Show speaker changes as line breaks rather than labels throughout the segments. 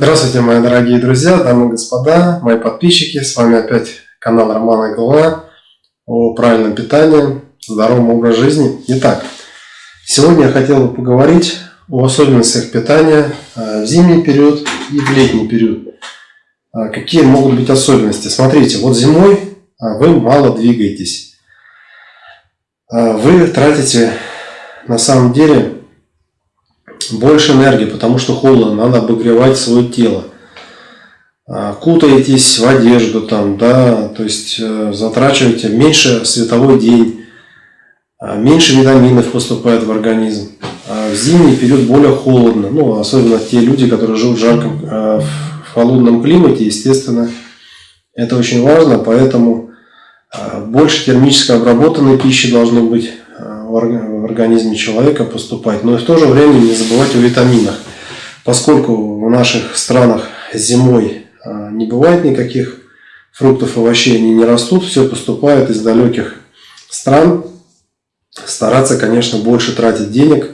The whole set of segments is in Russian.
Здравствуйте, мои дорогие друзья, дамы и господа, мои подписчики. С вами опять канал Романа Голова о правильном питании, здоровом образе жизни. Итак, сегодня я хотел бы поговорить о особенностях питания э, в зимний период и в летний период. Э, какие могут быть особенности? Смотрите, вот зимой э, вы мало двигаетесь. Вы тратите на самом деле больше энергии, потому что холодно, надо обогревать свое тело. А, кутаетесь в одежду там, да, то есть э, затрачиваете меньше световой день, а, меньше витаминов поступает в организм. А в зимний период более холодно, ну, особенно те люди, которые живут в жарком, в холодном климате, естественно, это очень важно, поэтому больше термически обработанной пищи должно быть в организме человека поступать. Но и в то же время не забывать о витаминах. Поскольку в наших странах зимой а, не бывает никаких фруктов, овощей, они не растут, все поступает из далеких стран. Стараться, конечно, больше тратить денег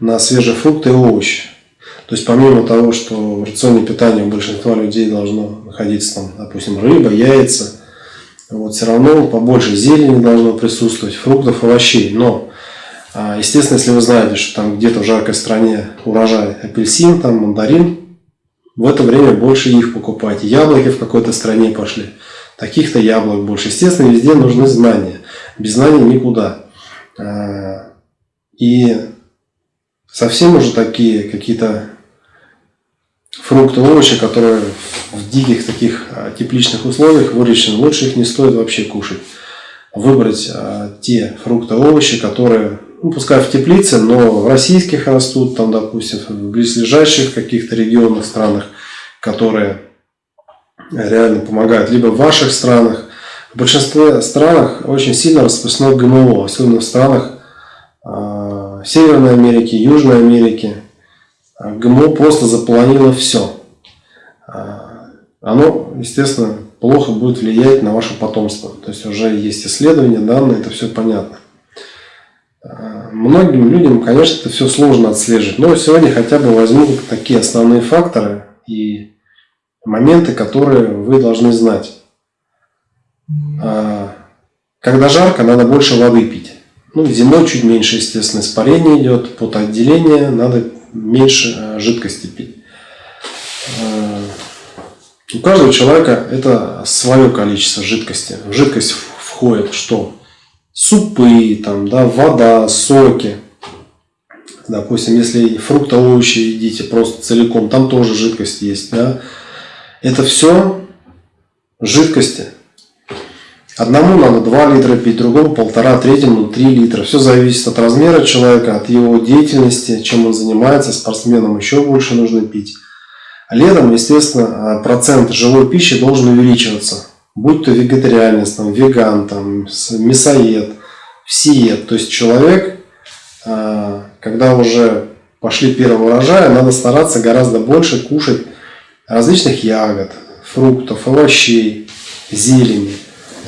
на свежие фрукты и овощи. То есть помимо того, что в рационе питания у большинства людей должно находиться, там, допустим, рыба, яйца, вот, все равно побольше зелени должно присутствовать, фруктов, овощей. Но а, естественно, если вы знаете, что там где-то в жаркой стране урожай апельсин, там мандарин, в это время больше их покупайте. Яблоки в какой-то стране пошли, таких-то яблок больше. Естественно, везде нужны знания. Без знаний никуда. А, и совсем уже такие какие-то фрукты, овощи, которые в диких таких а, тепличных условиях выращены, лучше их не стоит вообще кушать. Выбрать те фрукты, овощи, которые ну, пускай в теплице, но в российских растут, там, допустим, в близлежащих каких-то регионах, странах, которые реально помогают, либо в ваших странах. В большинстве странах очень сильно распространено ГМО, особенно в странах э, Северной Америки, Южной Америки. ГМО просто заполонило все. А, оно, естественно, плохо будет влиять на ваше потомство. То есть уже есть исследования, данные, это все понятно. Многим людям, конечно, это все сложно отслеживать, но сегодня хотя бы возьму такие основные факторы и моменты, которые вы должны знать. А, когда жарко, надо больше воды пить. Ну, зимой чуть меньше, естественно, испарение идет, потоотделение, надо меньше а, жидкости пить. А, у каждого человека это свое количество жидкости. В жидкость входит что? супы, там, да, вода, соки. Допустим, если фрукты, овощи едите просто целиком, там тоже жидкость есть. Да? Это все жидкости. Одному надо 2 литра пить, другому полтора, третьему 3 литра. Все зависит от размера человека, от его деятельности, чем он занимается. Спортсменам еще больше нужно пить. летом, естественно, процент живой пищи должен увеличиваться будь то вегетарианец, там, веган, там, мясоед, всеед. То есть человек, а, когда уже пошли первые урожаи, надо стараться гораздо больше кушать различных ягод, фруктов, овощей, зелени.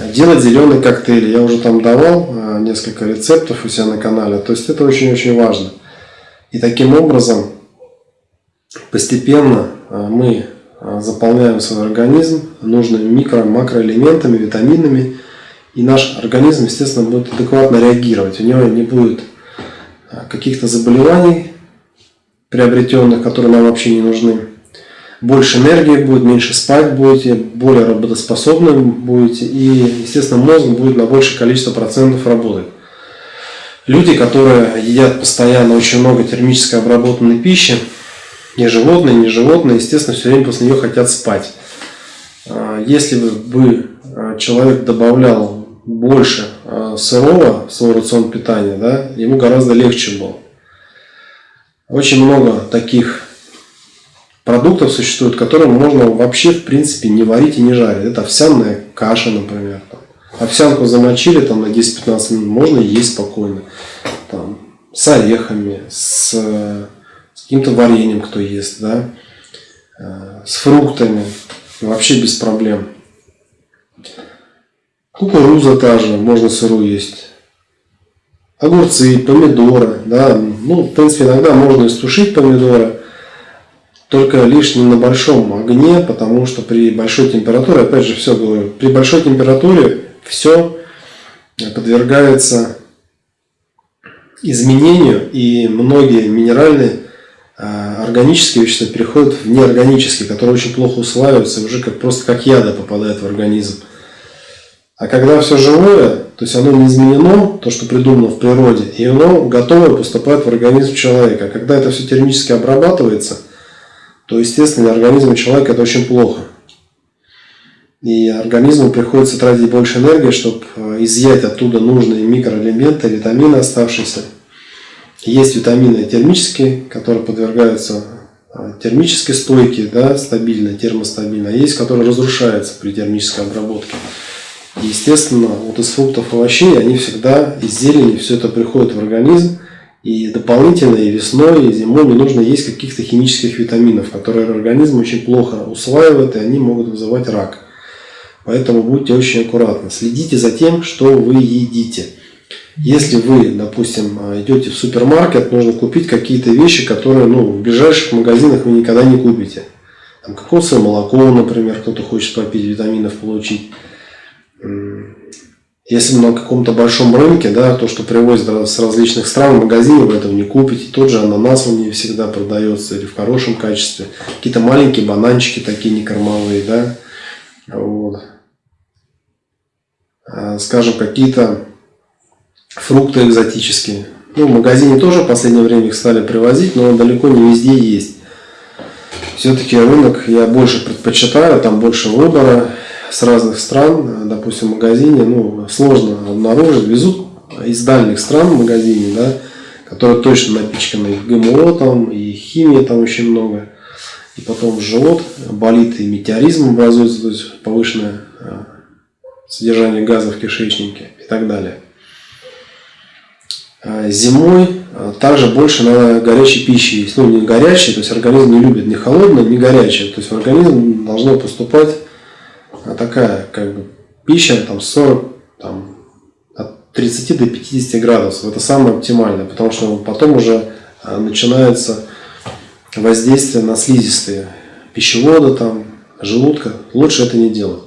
Делать зеленые коктейли. Я уже там давал а, несколько рецептов у себя на канале. То есть это очень-очень важно. И таким образом постепенно а, мы а, заполняем свой организм нужными микро- макроэлементами, витаминами, и наш организм, естественно, будет адекватно реагировать. У него не будет каких-то заболеваний приобретенных, которые нам вообще не нужны. Больше энергии будет, меньше спать будете, более работоспособным будете, и, естественно, мозг будет на большее количество процентов работать. Люди, которые едят постоянно очень много термически обработанной пищи, не животные, не животные, естественно, все время после нее хотят спать. А, если бы а, человек добавлял больше а, сырого в свой рацион питания, да, ему гораздо легче было. Очень много таких продуктов существует, которые можно вообще в принципе не варить и не жарить. Это овсяная каша, например. Овсянку замочили там на 10-15 минут, можно есть спокойно. Там, с орехами, с каким-то вареньем кто ест, да, э, с фруктами, вообще без проблем. Кукуруза та же, можно сырую есть. Огурцы, помидоры, да, ну, в принципе, иногда можно истушить помидоры, только лишь не на большом огне, потому что при большой температуре, опять же, все говорю, при большой температуре все подвергается изменению, и многие минеральные а, органические вещества переходят в неорганические, которые очень плохо усваиваются, уже как, просто как яда попадают в организм. А когда все живое, то есть оно не изменено, то, что придумано в природе, и оно готовое поступает в организм человека. А когда это все термически обрабатывается, то, естественно, для организма человека это очень плохо. И организму приходится тратить больше энергии, чтобы э, изъять оттуда нужные микроэлементы, витамины оставшиеся. Есть витамины термические, которые подвергаются э, термической стойке, да, стабильно, термостабильно. А есть, которые разрушаются при термической обработке. Естественно, вот из фруктов и овощей, они всегда из зелени, все это приходит в организм. И дополнительно и весной, и зимой не нужно есть каких-то химических витаминов, которые организм очень плохо усваивает, и они могут вызывать рак. Поэтому будьте очень аккуратны. Следите за тем, что вы едите. Если вы, допустим, идете в супермаркет, нужно купить какие-то вещи, которые ну, в ближайших магазинах вы никогда не купите. Там кокосовое молоко, например, кто-то хочет попить, витаминов получить. Если на каком-то большом рынке, да, то, что привозят с различных стран, магазине вы этого не купите. Тот же ананас он не всегда продается или в хорошем качестве. Какие-то маленькие бананчики такие некормовые, да. Вот. А, скажем, какие-то фрукты экзотические. Ну, в магазине тоже в последнее время их стали привозить, но далеко не везде есть. Все-таки рынок я больше предпочитаю, там больше выбора с разных стран, допустим, в магазине, ну, сложно обнаружить, везут из дальних стран в магазине, да, которые точно напичканы ГМО там, и химии там очень много. И потом живот болит, и метеоризм образуется, то есть повышенное э, содержание газа в кишечнике и так далее. А зимой э, также больше надо горячей пищи есть. Ну, не горячей, то есть организм не любит ни холодное, ни горячее. То есть в организм должно поступать такая как бы пища там 40, там, от 30 до 50 градусов. Это самое оптимальное, потому что потом уже а, начинается воздействие на слизистые пищевода, там, желудка. Лучше это не делать.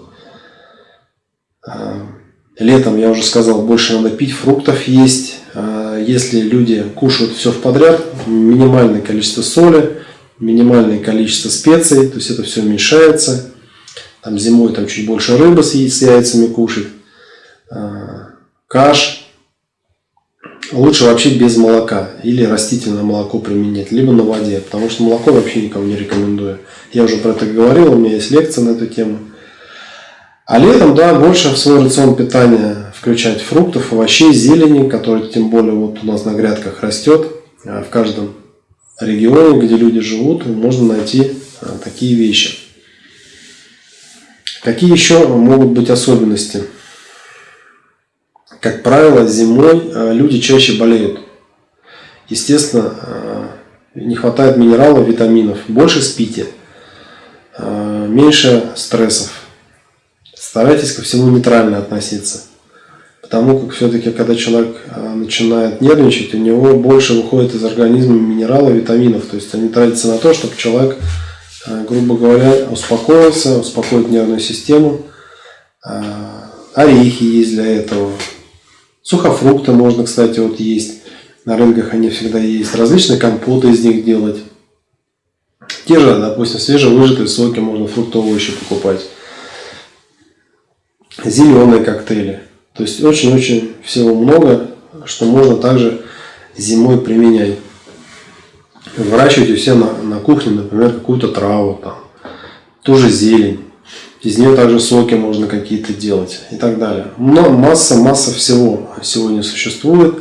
А, летом, я уже сказал, больше надо пить, фруктов есть. Если люди кушают все в подряд, минимальное количество соли, минимальное количество специй, то есть это все уменьшается там зимой там чуть больше рыбы с, яйцами кушать, а, каш. Лучше вообще без молока или растительное молоко применять, либо на воде, потому что молоко вообще никому не рекомендую. Я уже про это говорил, у меня есть лекция на эту тему. А летом, да, больше в свой рацион питания включать фруктов, овощей, зелени, которые тем более вот у нас на грядках растет. А в каждом регионе, где люди живут, можно найти а, такие вещи. Какие еще могут быть особенности? Как правило, зимой э, люди чаще болеют. Естественно, э, не хватает минералов, витаминов. Больше спите, э, меньше стрессов. Старайтесь ко всему нейтрально относиться. Потому как все-таки, когда человек начинает нервничать, у него больше выходит из организма минералов, витаминов. То есть они тратятся на то, чтобы человек грубо говоря, успокоиться, успокоить нервную систему. Э, орехи есть для этого. Сухофрукты можно, кстати, вот есть. На рынках они всегда есть. Различные компоты из них делать. Те же, допустим, свежевыжатые соки можно фруктовые еще покупать. Зеленые коктейли. То есть очень-очень всего много, что можно также зимой применять выращивать у себя на, на кухне, например, какую-то траву, там, ту же зелень. Из нее также соки можно какие-то делать и так далее. Но масса, масса всего сегодня существует.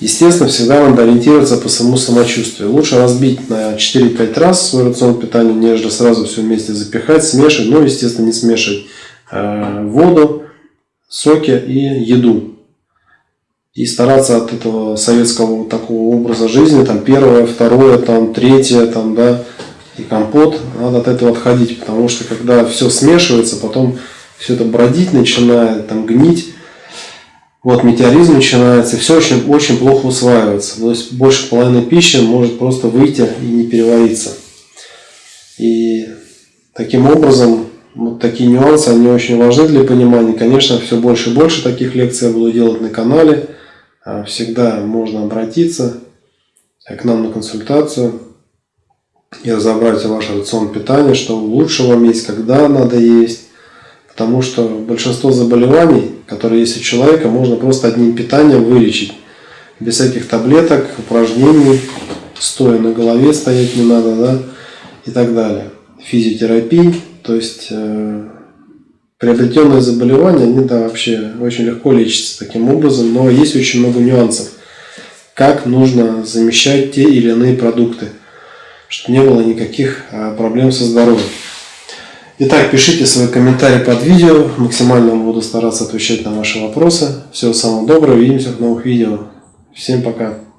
Естественно, всегда надо ориентироваться по самому самочувствию. Лучше разбить на 4-5 раз свой рацион питания, нежели сразу все вместе запихать, смешивать. Но, естественно, не смешивать э, воду, соки и еду и стараться от этого советского такого образа жизни, там первое, второе, там третье, там, да, и компот, надо от этого отходить, потому что когда все смешивается, потом все это бродить начинает, там гнить, вот метеоризм начинается, и все очень, очень плохо усваивается. То есть больше половины пищи может просто выйти и не перевариться. И таким образом, вот такие нюансы, они очень важны для понимания. Конечно, все больше и больше таких лекций я буду делать на канале. А, всегда можно обратиться к нам на консультацию и разобрать ваш рацион питания, что лучше вам есть, когда надо есть. Потому что большинство заболеваний, которые есть у человека, можно просто одним питанием вылечить. Без всяких таблеток, упражнений, стоя на голове стоять не надо, да, и так далее. Физиотерапии, то есть э, приобретенные заболевания, они да, вообще очень легко лечатся таким образом, но есть очень много нюансов, как нужно замещать те или иные продукты, чтобы не было никаких э, проблем со здоровьем. Итак, пишите свои комментарии под видео. Максимально буду стараться отвечать на ваши вопросы. Всего самого доброго. Увидимся в новых видео. Всем пока.